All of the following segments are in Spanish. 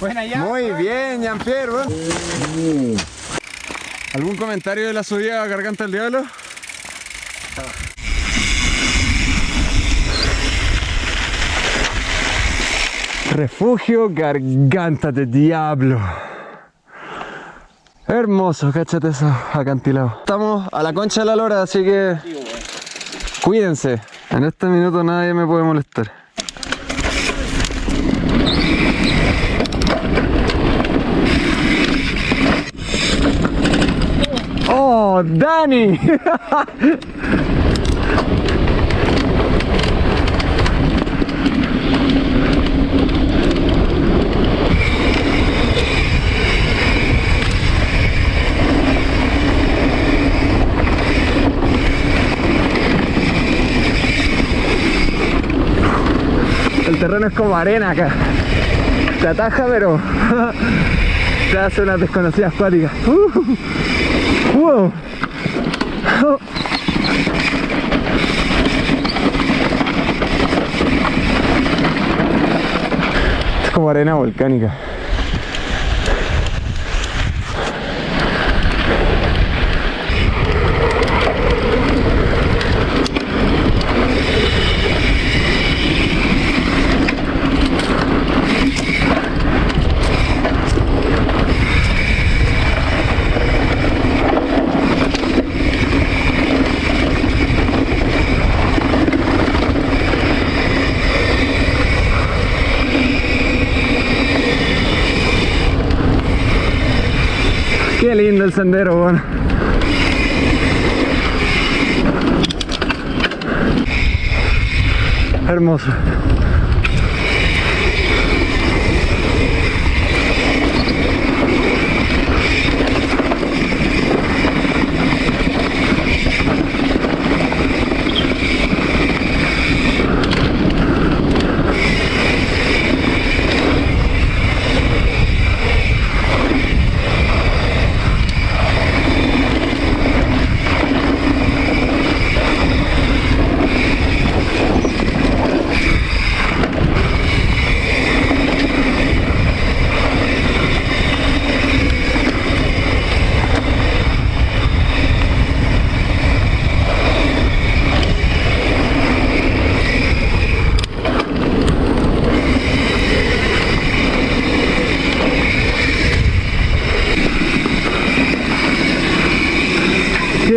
Muy bien, Jean-Pierre. ¿Algún comentario de la subida a Garganta del Diablo? Refugio Garganta del Diablo. Hermoso, cáchate eso, acantilado. Estamos a la concha de la lora, así que cuídense. En este minuto nadie me puede molestar. ¡Oh, Dani! El terreno es como arena acá. Te ataja, pero te hace unas desconocidas acuáticas. Uh, wow. Es como arena volcánica. Qué lindo el sendero, bueno. Hermoso.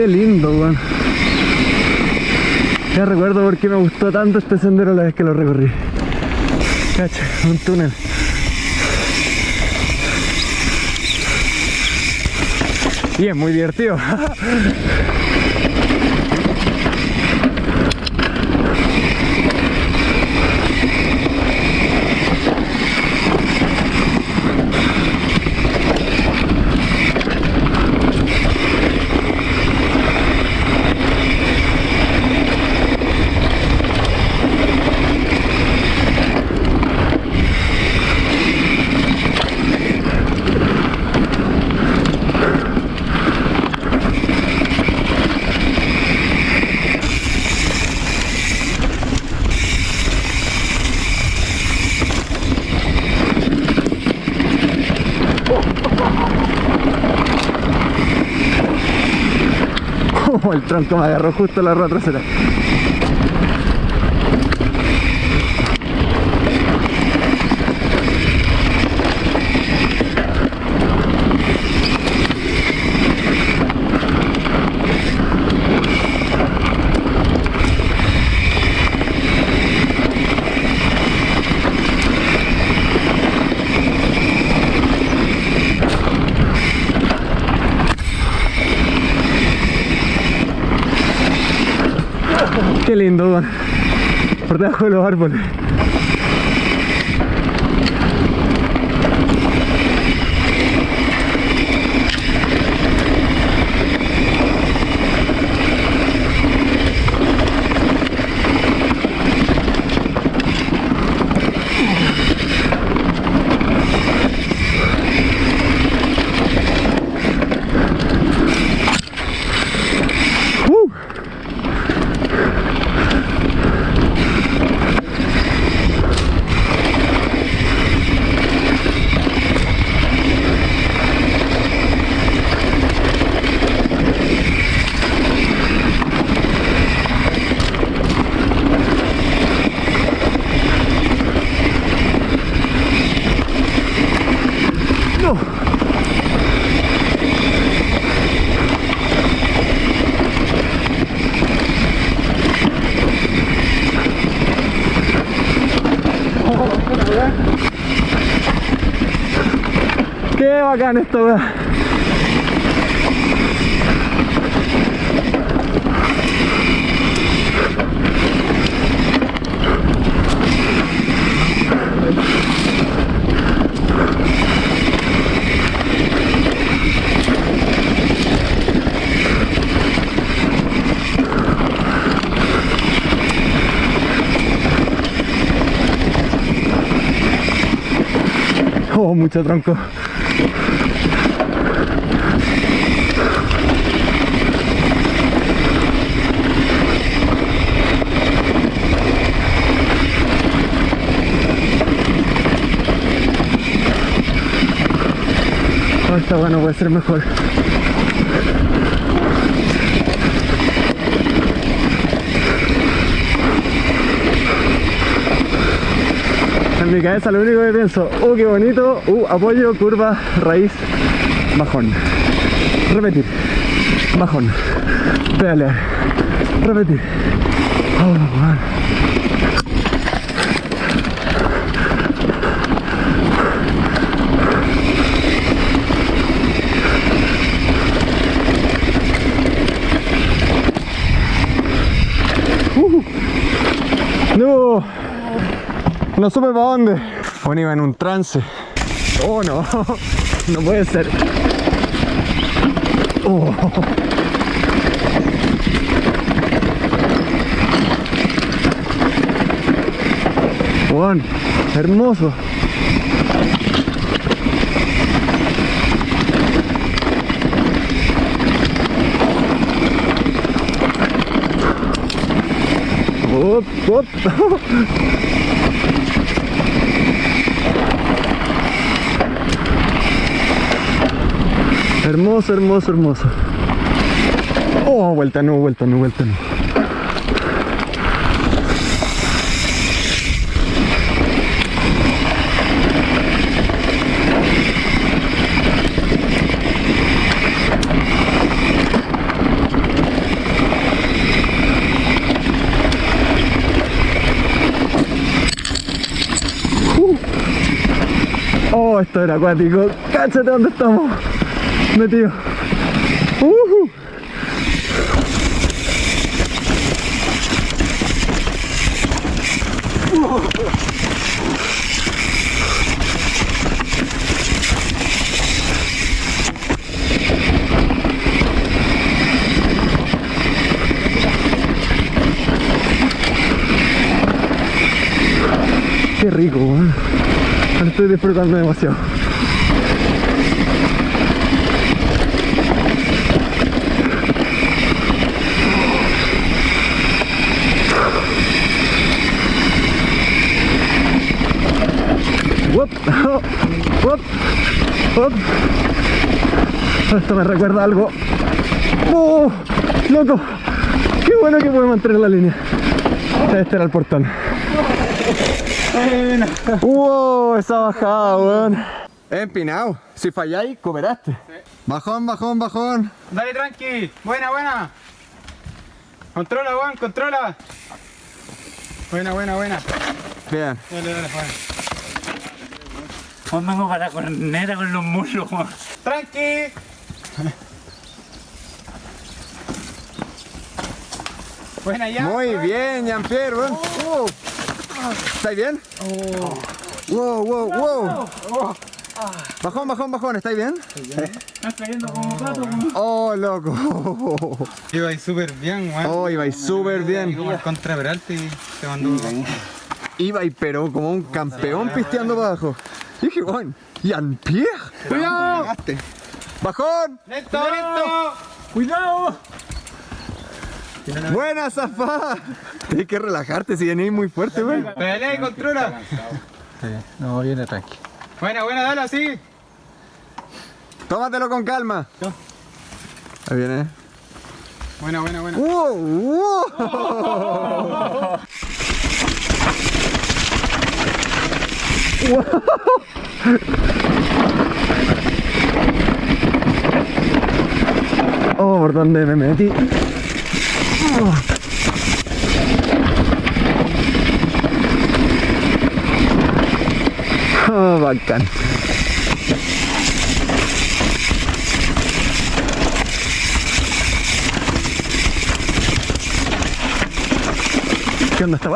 Qué lindo, weón. Ya recuerdo por qué me gustó tanto este sendero la vez que lo recorrí. Cacha, un túnel. Es muy divertido. Como el tronco me agarró justo la rueda trasera. Qué lindo. Por debajo de los árboles. Bacán esto, weón. Oh, mucho tronco. Esta bueno puede ser mejor. Mi cabeza lo único que pienso, uh, qué bonito, uh, apoyo, curva, raíz, bajón. Repetir, bajón, pedalear, repetir. Oh, man. Uh. No. No supe para dónde. Bueno, iba en un trance. Oh, no. No puede ser. Oh. Juan, hermoso. Op, op. Hermoso, hermoso, hermoso. Oh, vuelta no, vuelta no, vuelta no. Uh. Oh, esto era acuático. Cáchate dónde estamos metido. Ujú. Qué rico, estoy disfrutando demasiado. Esto me recuerda algo. ¡Oh! ¡Loco! ¡Qué bueno que puede mantener la línea! Este era el portón. ¡Wow! Esa bajada, weón. Empinado. Si falláis, cooperaste. Bajón, bajón, bajón. Dale tranqui, buena, buena. Controla, Juan, controla. Buena, buena, buena. Bien. Dale, dale, Juan. Juan vengo para la corneta con los muslos, Juan. Tranqui. Buena ya. Muy bien, Jean-Pierre, weón. Uh. ¿Estáis bien? Wow, wow, wow. Bajón, bajón, bajón, ¿estáis bien? Estás cayendo como Juan. Oh, loco. Iba ahí súper bien, Juan. Oh, ibais súper bien. como el contra Peralta y se mandó. Ibais, pero como un campeón pisteando para abajo. Y dije, weón, Jean-Pierre. ¡Cuidado! ¡Bajón! ¡Lento, lento! ¡Cuidado! ¡Buena zafada! Tienes que relajarte si venís muy fuerte, weón. Pedalea y controla. No, viene tranqui. Buena, buena, dale así. Tómatelo con calma. Ahí viene. Buena, buena, buena. ¡Wow! ¡Wow! Oh, por donde me metí. Oh, oh. bacán. ¿Qué onda esta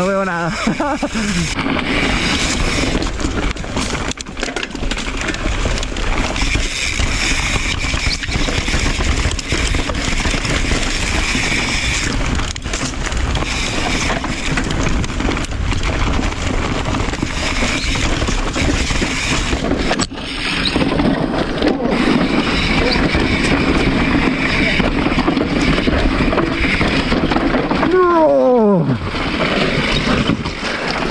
No veo nada. ¡No!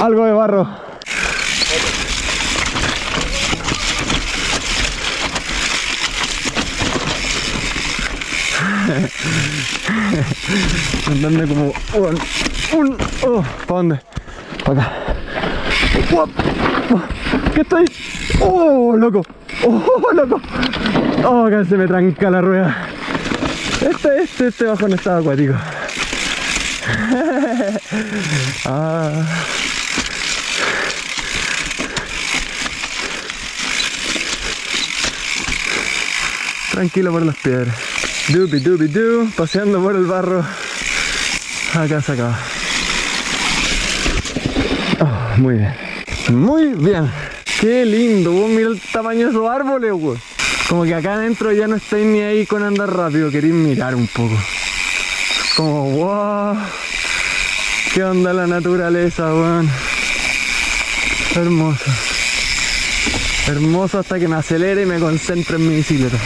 Algo de barro. Andando como un, un oh, ¿para dónde? Para acá. ¿Qué estoy? Oh, loco. Oh, loco. Oh, acá se me tranca la rueda. Este, este, este bajón estaba acuático. ah. Tranquilo por las piedras. Dubi dubi du, paseando por el barro. Acá se. Oh, muy bien. Muy bien. Qué lindo, vos mira el tamaño de esos árboles, weón. Como que acá adentro ya no estáis ni ahí con andar rápido, queréis mirar un poco. Como, wow. ¿Qué onda la naturaleza, weón? Hermoso. Hermoso hasta que me acelere y me concentre en mi bicicleta.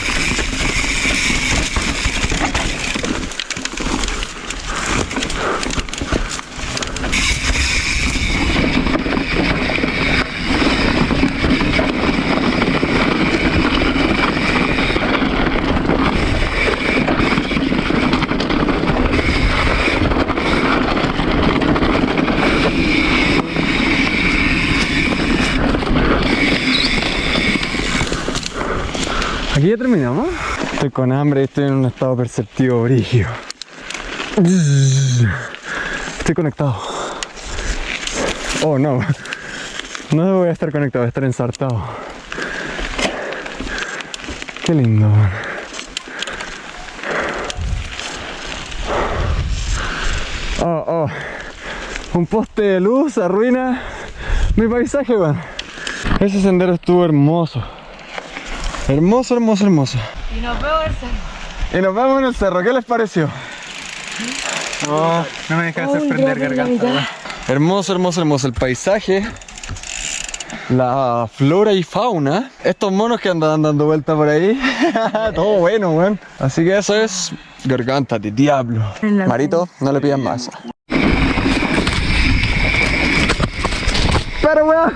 Aquí ya terminamos. Estoy con hambre y estoy en un estado perceptivo brígido. Estoy conectado. Oh no. No voy a estar conectado, voy a estar ensartado. Qué lindo. man. Oh, oh. Un poste de luz arruina mi paisaje, weón. Ese sendero estuvo hermoso. Hermoso, hermoso, hermoso. Y nos vemos el cerro. Y nos vemos en el cerro, ¿qué les pareció? No, no me dejas sorprender, garganta. weón. Hermoso, hermoso, hermoso el paisaje. La flora y fauna. Estos monos que andan dando vuelta por ahí. Todo bueno, weón. Así que eso es garganta de diablo. En Marito, no le pidas más. Pero weón.